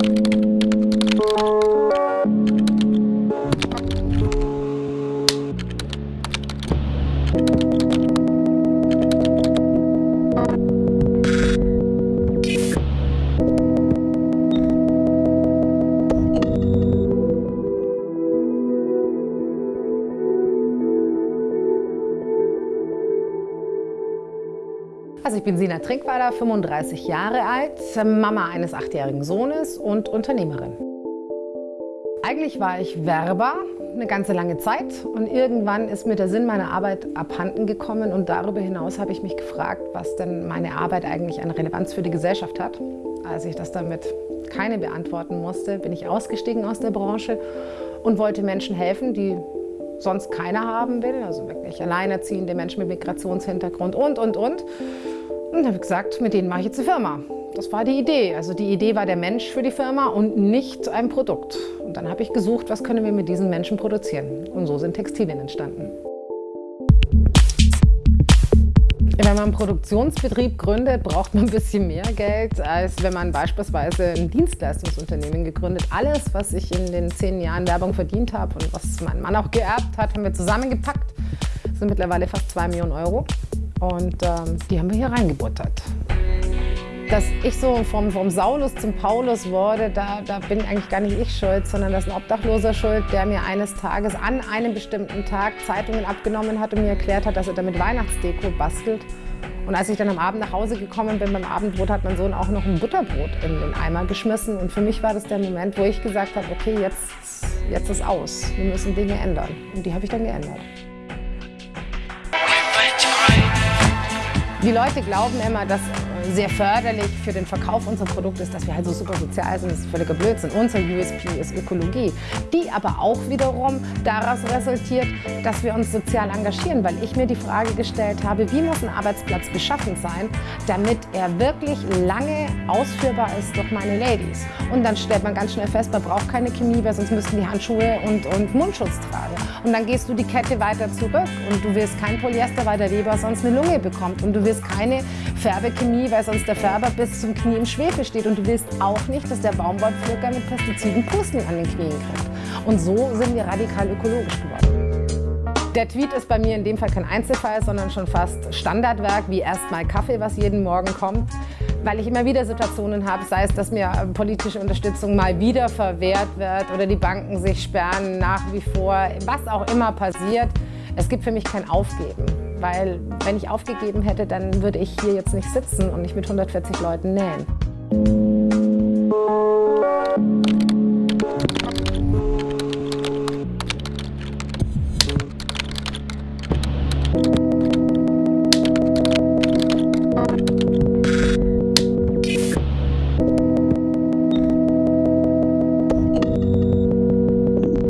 you Also ich bin Sina Trinkweiler, 35 Jahre alt, Mama eines achtjährigen Sohnes und Unternehmerin. Eigentlich war ich Werber eine ganze lange Zeit und irgendwann ist mir der Sinn meiner Arbeit abhanden gekommen und darüber hinaus habe ich mich gefragt, was denn meine Arbeit eigentlich an Relevanz für die Gesellschaft hat. Als ich das damit keine beantworten musste, bin ich ausgestiegen aus der Branche und wollte Menschen helfen, die sonst keiner haben will, also wirklich alleinerziehende Menschen mit Migrationshintergrund und, und, und. Und habe gesagt, mit denen mache ich jetzt eine Firma. Das war die Idee. Also die Idee war der Mensch für die Firma und nicht ein Produkt. Und dann habe ich gesucht, was können wir mit diesen Menschen produzieren. Und so sind Textilien entstanden. Wenn man einen Produktionsbetrieb gründet, braucht man ein bisschen mehr Geld, als wenn man beispielsweise ein Dienstleistungsunternehmen gegründet. Alles, was ich in den zehn Jahren Werbung verdient habe und was mein Mann auch geerbt hat, haben wir zusammengepackt. Das sind mittlerweile fast zwei Millionen Euro. Und ähm, die haben wir hier reingebuttert. Dass ich so vom, vom Saulus zum Paulus wurde, da, da bin eigentlich gar nicht ich schuld, sondern das ist ein Obdachloser schuld, der mir eines Tages an einem bestimmten Tag Zeitungen abgenommen hat und mir erklärt hat, dass er damit Weihnachtsdeko bastelt. Und als ich dann am Abend nach Hause gekommen bin, beim Abendbrot hat mein Sohn auch noch ein Butterbrot in den Eimer geschmissen. Und für mich war das der Moment, wo ich gesagt habe, okay, jetzt, jetzt ist aus. Wir müssen Dinge ändern. Und die habe ich dann geändert. Die Leute glauben immer, dass sehr förderlich für den Verkauf unserer Produkte ist, dass wir halt so super sozial sind. Das ist völliger Blödsinn. Unser USP ist Ökologie, die aber auch wiederum daraus resultiert, dass wir uns sozial engagieren, weil ich mir die Frage gestellt habe, wie muss ein Arbeitsplatz beschaffen sein, damit er wirklich lange ausführbar ist durch meine Ladies. Und dann stellt man ganz schnell fest, man braucht keine Chemie, weil sonst müssten die Handschuhe und, und Mundschutz tragen. Und dann gehst du die Kette weiter zurück und du wirst kein Polyester, weil der Weber sonst eine Lunge bekommt. Und du wirst keine Färbechemie, weil sonst der Färber bis zum Knie im Schwefel steht. Und du willst auch nicht, dass der Baumwollpflücker mit Pestiziden Pusteln an den Knien kriegt. Und so sind wir radikal ökologisch geworden. Der Tweet ist bei mir in dem Fall kein Einzelfall, sondern schon fast Standardwerk, wie erstmal Kaffee, was jeden Morgen kommt. Weil ich immer wieder Situationen habe, sei es, dass mir politische Unterstützung mal wieder verwehrt wird oder die Banken sich sperren nach wie vor, was auch immer passiert. Es gibt für mich kein Aufgeben. Weil wenn ich aufgegeben hätte, dann würde ich hier jetzt nicht sitzen und nicht mit 140 Leuten nähen.